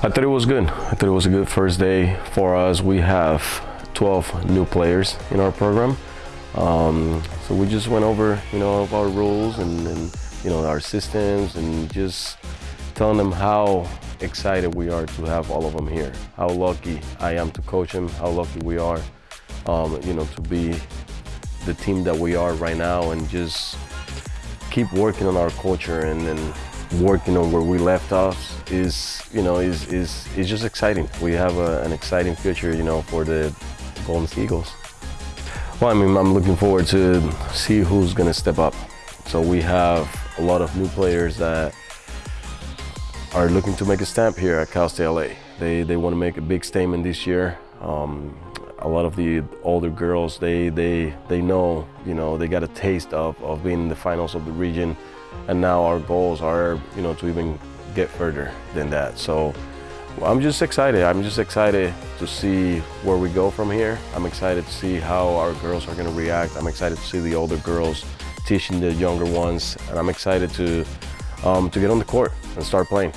I thought it was good. I thought it was a good first day for us. We have 12 new players in our program. Um, so we just went over, you know, our rules and, and, you know, our systems and just telling them how excited we are to have all of them here. How lucky I am to coach them, how lucky we are, um, you know, to be the team that we are right now and just keep working on our culture and, and working on where we left off is, you know, is, is, is just exciting. We have a, an exciting future, you know, for the Golden Eagles. Well, I mean, I'm looking forward to see who's going to step up. So we have a lot of new players that are looking to make a stamp here at Cal State LA. They, they want to make a big statement this year. Um, a lot of the older girls, they, they, they know, you know, they got a taste of, of being in the finals of the region. And now our goals are, you know, to even get further than that. So I'm just excited. I'm just excited to see where we go from here. I'm excited to see how our girls are going to react. I'm excited to see the older girls teaching the younger ones. And I'm excited to, um, to get on the court and start playing.